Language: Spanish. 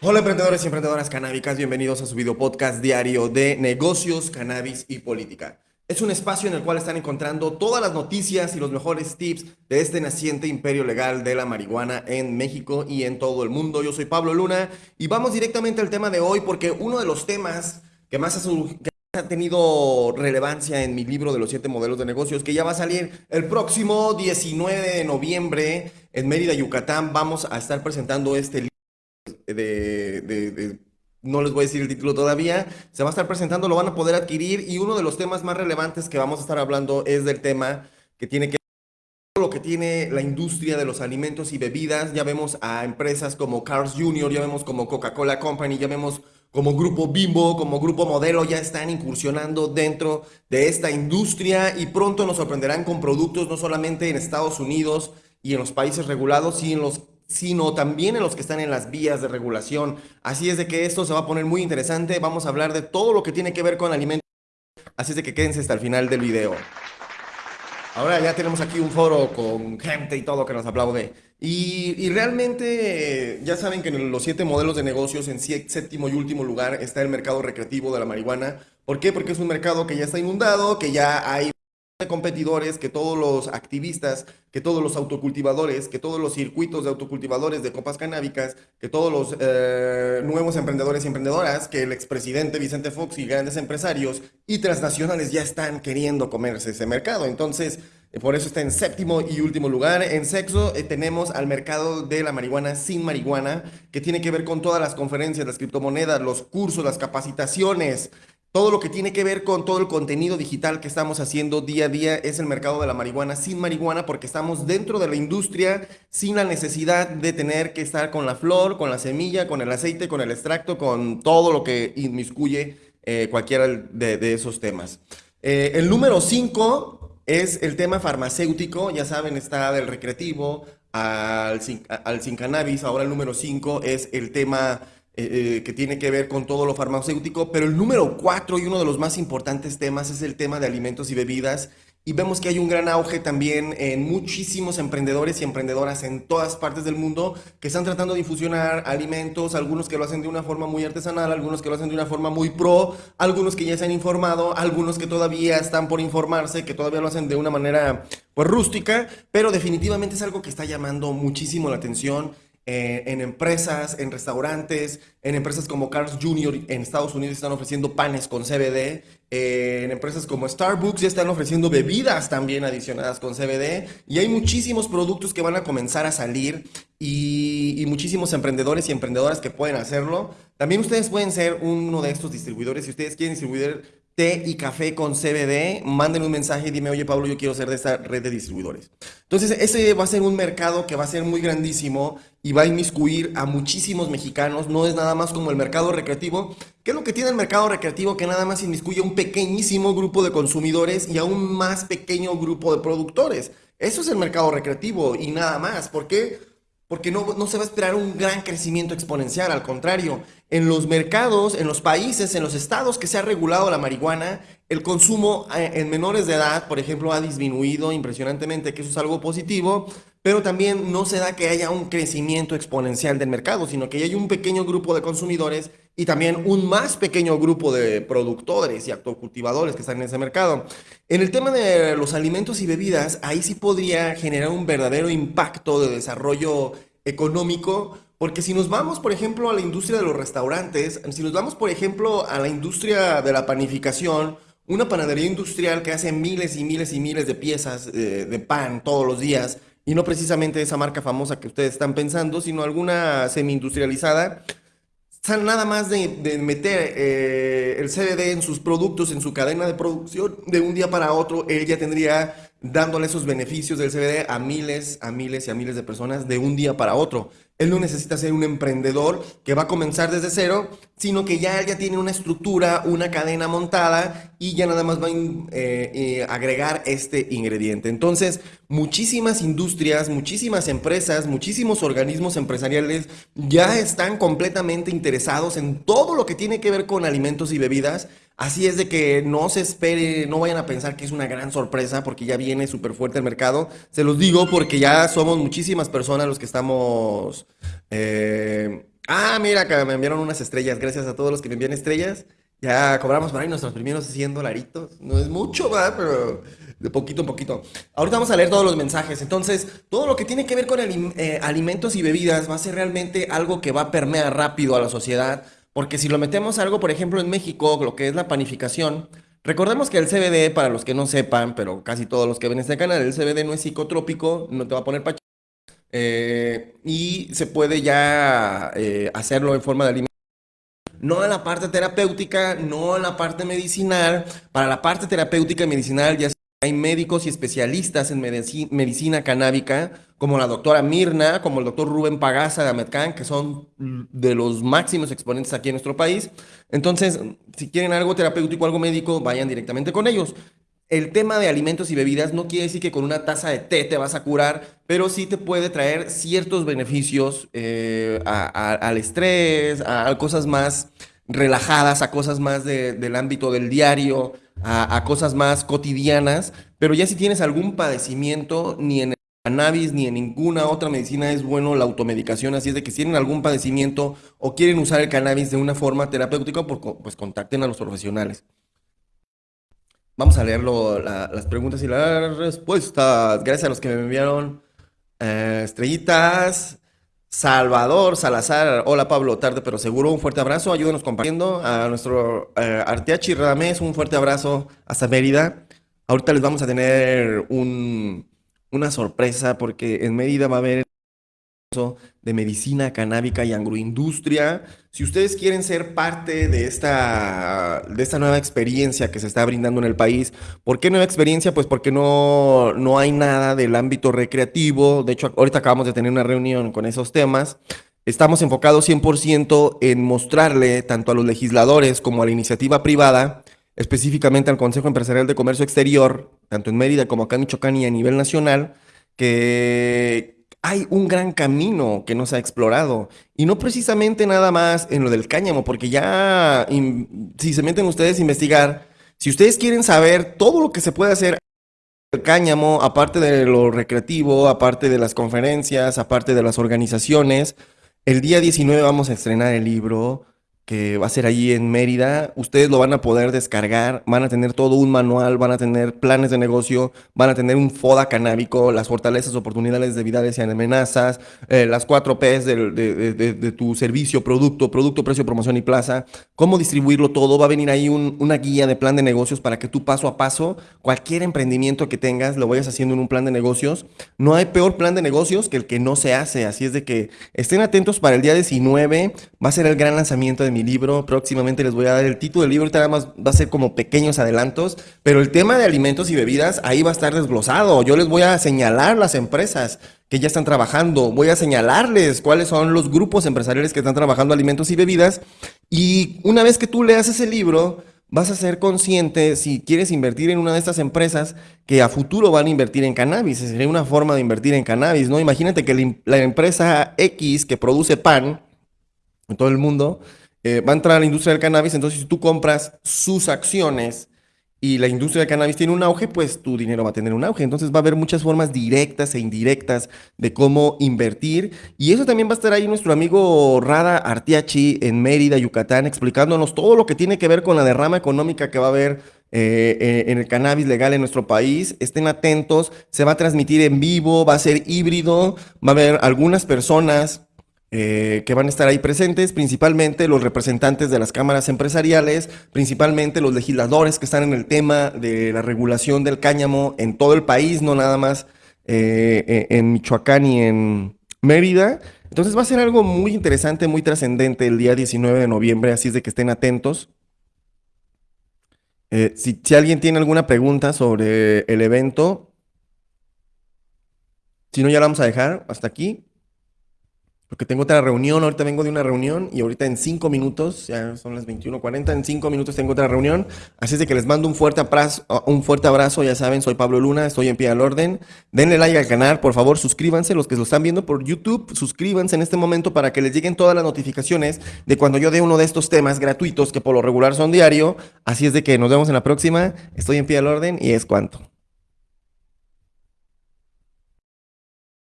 Hola emprendedores y emprendedoras canábicas, bienvenidos a su video podcast diario de negocios, cannabis y política. Es un espacio en el cual están encontrando todas las noticias y los mejores tips de este naciente imperio legal de la marihuana en México y en todo el mundo. Yo soy Pablo Luna y vamos directamente al tema de hoy porque uno de los temas que más ha, tenido relevancia en mi libro de los siete modelos de negocios que ya va a salir el próximo 19 de noviembre en Mérida, Yucatán, vamos a estar presentando este libro de, no les voy a decir el título todavía, se va a estar presentando, lo van a poder adquirir y uno de los temas más relevantes que vamos a estar hablando es del tema que tiene que lo que tiene la industria de los alimentos y bebidas, ya vemos a empresas como Cars Jr., ya vemos como Coca-Cola Company, ya vemos como Grupo Bimbo, como Grupo Modelo, ya están incursionando dentro de esta industria y pronto nos sorprenderán con productos no solamente en Estados Unidos y en los países regulados, sino en los sino también en los que están en las vías de regulación. Así es de que esto se va a poner muy interesante. Vamos a hablar de todo lo que tiene que ver con alimentos. Así es de que quédense hasta el final del video. Ahora ya tenemos aquí un foro con gente y todo que nos aplaude. Y, y realmente ya saben que en los siete modelos de negocios, en séptimo y último lugar, está el mercado recreativo de la marihuana. ¿Por qué? Porque es un mercado que ya está inundado, que ya hay competidores, que todos los activistas, que todos los autocultivadores, que todos los circuitos de autocultivadores de copas canábicas, que todos los eh, nuevos emprendedores y emprendedoras, que el expresidente Vicente Fox y grandes empresarios y transnacionales ya están queriendo comerse ese mercado. Entonces, eh, por eso está en séptimo y último lugar. En sexo eh, tenemos al mercado de la marihuana sin marihuana, que tiene que ver con todas las conferencias, las criptomonedas, los cursos, las capacitaciones, todo lo que tiene que ver con todo el contenido digital que estamos haciendo día a día es el mercado de la marihuana sin marihuana porque estamos dentro de la industria sin la necesidad de tener que estar con la flor, con la semilla, con el aceite, con el extracto, con todo lo que inmiscuye eh, cualquiera de, esos temas. Eh, el número 5 es el tema farmacéutico, ya saben, está del recreativo al sin, al sin cannabis, ahora el número 5 es el tema eh, eh, que tiene que ver con todo lo farmacéutico, pero el número cuatro y uno de los más importantes temas es el tema de alimentos y bebidas. Y vemos que hay un gran auge también en muchísimos emprendedores y emprendedoras en todas partes del mundo que están tratando de infusionar alimentos, algunos que lo hacen de una forma muy artesanal, algunos que lo hacen de una forma muy pro, algunos que ya se han informado, algunos que todavía están por informarse, que todavía lo hacen de una manera pues rústica, pero definitivamente es algo que está llamando muchísimo la atención eh, en empresas, en restaurantes, en empresas como Carl's Jr. en Estados Unidos están ofreciendo panes con CBD, eh, en empresas como Starbucks ya están ofreciendo bebidas también adicionadas con CBD y hay muchísimos productos que van a comenzar a salir y, y muchísimos emprendedores y emprendedoras que pueden hacerlo. También ustedes pueden ser uno de estos distribuidores si ustedes quieren distribuir té y café con CBD, manden un mensaje y dime, oye Pablo, yo quiero ser de esta red de distribuidores. Entonces, ese va a ser un mercado que va a ser muy grandísimo y va a inmiscuir a muchísimos mexicanos. No es nada más como el mercado recreativo. ¿Qué es lo que tiene el mercado recreativo? Que nada más inmiscuye a un pequeñísimo grupo de consumidores y a un más pequeño grupo de productores. Eso es el mercado recreativo y nada más. ¿Por qué? Porque no, no, se va a esperar un gran crecimiento exponencial, al contrario, en los mercados, en los países, en los estados que se ha regulado la marihuana, el consumo eh, en menores de edad, por ejemplo, ha disminuido impresionantemente, que eso es algo positivo, pero también no se da que haya un crecimiento exponencial del mercado, sino que hay un pequeño grupo de consumidores y también un más pequeño grupo de productores y autocultivadores que están en ese mercado. En el tema de los alimentos y bebidas, ahí sí podría generar un verdadero impacto de desarrollo económico, porque si nos vamos, por ejemplo, a la industria de los restaurantes, si nos vamos, por ejemplo, a la industria de la panificación, una panadería industrial que hace miles y miles y miles de piezas de, de pan todos los días, y no precisamente esa marca famosa que ustedes están pensando, sino alguna semi-industrializada, nada más de, meter eh, el CBD en sus productos, en su cadena de producción, de un día para otro, él ya tendría dándole esos beneficios del CBD a miles, a miles y a miles de personas de un día para otro. Él no necesita ser un emprendedor que va a comenzar desde cero, sino que ya, ya tiene una estructura, una cadena montada y ya nada más va a eh, eh, agregar este ingrediente. Entonces, muchísimas industrias, muchísimas empresas, muchísimos organismos empresariales ya están completamente interesados en todo lo que tiene que ver con alimentos y bebidas Así es de que no se espere, no vayan a pensar que es una gran sorpresa porque ya viene súper fuerte el mercado. Se los digo porque ya somos muchísimas personas los que estamos eh, Ah, mira, que me enviaron unas estrellas. Gracias a todos los que me envían estrellas. Ya cobramos por ahí nuestros primeros 100 dolaritos. No es mucho, ¿verdad? Pero de poquito en poquito. Ahorita vamos a leer todos los mensajes. Entonces, todo lo que tiene que ver con eh, alimentos y bebidas va a ser realmente algo que va a permear rápido a la sociedad. Porque si lo metemos algo, por ejemplo, en México, lo que es la panificación, recordemos que el CBD, para los que no sepan, pero casi todos los que ven este canal, el CBD no es psicotrópico, no te va a poner pacho. Eh, y se puede ya eh, hacerlo en forma de alimento. No en la parte terapéutica, no en la parte medicinal. Para la parte terapéutica y medicinal ya hay médicos y especialistas en medicina, canábica, como la doctora Mirna, como el doctor Rubén Pagaza de Ametcan, que son de los máximos exponentes aquí en nuestro país. Entonces, si quieren algo terapéutico, algo médico, vayan directamente con ellos el tema de alimentos y bebidas no quiere decir que con una taza de té te vas a curar, pero sí te puede traer ciertos beneficios eh, al estrés, a, cosas más relajadas, a cosas más del ámbito del diario, a, cosas más cotidianas. Pero ya si tienes algún padecimiento, ni en cannabis ni en ninguna otra medicina es bueno la automedicación. Así es de que si tienen algún padecimiento o quieren usar el cannabis de una forma terapéutica, pues contacten a los profesionales. Vamos a leer las preguntas y las respuestas. Gracias a los que me enviaron eh, estrellitas. Salvador Salazar, hola Pablo, tarde pero seguro, un fuerte abrazo, ayúdenos compartiendo a nuestro eh, Arteachi Ramés, un fuerte abrazo hasta Mérida. Ahorita les vamos a tener una sorpresa porque en Mérida va a haber de medicina canábica y agroindustria. Si ustedes quieren ser parte de esta, de esta nueva experiencia que se está brindando en el país, ¿por qué nueva experiencia? Pues porque no, no hay nada del ámbito recreativo. De hecho, ahorita acabamos de tener una reunión con esos temas. Estamos enfocados 100% en mostrarle tanto a los legisladores como a la iniciativa privada, específicamente al Consejo Empresarial de Comercio Exterior, tanto en Mérida como acá en Michoacán y a nivel nacional, que, hay un gran camino que no se ha explorado. Y no precisamente nada más en lo del cáñamo, porque ya si se meten ustedes a investigar, si ustedes quieren saber todo lo que se puede hacer el cáñamo, aparte de lo recreativo, aparte de las conferencias, aparte de las organizaciones, el día 19 vamos a estrenar el libro que va a ser allí en Mérida. Ustedes lo van a poder descargar, van a tener todo un manual, van a tener planes de negocio, van a tener un FODA canábico, las fortalezas, oportunidades, debilidades y amenazas, eh, las cuatro P's de, tu servicio, producto, producto, precio, promoción y plaza, cómo distribuirlo todo. Va a venir ahí una guía de plan de negocios para que tú paso a paso, cualquier emprendimiento que tengas, lo vayas haciendo en un plan de negocios. No hay peor plan de negocios que el que no se hace, así es de que estén atentos para el día 19, va a ser el gran lanzamiento de mi libro. Próximamente les voy a dar el título del libro. Ahorita nada más va a ser como pequeños adelantos. Pero el tema de alimentos y bebidas ahí va a estar desglosado. Yo les voy a señalar las empresas que ya están trabajando. Voy a señalarles cuáles son los grupos empresariales que están trabajando alimentos y bebidas. Y una vez que tú leas ese libro, vas a ser consciente si quieres invertir en una de estas empresas que a futuro van a invertir en cannabis. Sería una forma de invertir en cannabis, ¿no? Imagínate que la empresa X que produce pan en todo el mundo eh, va a entrar la industria del cannabis, entonces si tú compras sus acciones y la industria del cannabis tiene un auge, pues tu dinero va a tener un auge. Entonces va a haber muchas formas directas e indirectas de cómo invertir. Y eso también va a estar ahí nuestro amigo Rada Artiachi en Mérida, Yucatán, explicándonos todo lo que tiene que ver con la derrama económica que va a haber eh, eh, en el cannabis legal en nuestro país. Estén atentos, se va a transmitir en vivo, va a ser híbrido, va a haber algunas personas eh, que van a estar ahí presentes, principalmente los representantes de las cámaras empresariales, principalmente los legisladores que están en el tema de la regulación del cáñamo en todo el país, no nada más eh, eh, en Michoacán y en Mérida. Entonces va a ser algo muy interesante, muy trascendente el día 19 de noviembre, así es de que estén atentos. si, si alguien tiene alguna pregunta sobre el evento, si no ya la vamos a dejar hasta aquí. Porque tengo otra reunión, ahorita vengo de una reunión y ahorita en cinco minutos, ya son las 21.40, en cinco minutos tengo otra reunión. Así es de que les mando un fuerte, abrazo, un fuerte abrazo, ya saben, soy Pablo Luna, estoy en pie al orden. Denle like al canal, por favor, suscríbanse, los que lo están viendo por YouTube, suscríbanse en este momento para que les lleguen todas las notificaciones de cuando yo dé uno de estos temas gratuitos que por lo regular son diario. Así es de que nos vemos en la próxima, estoy en pie al orden y es cuanto.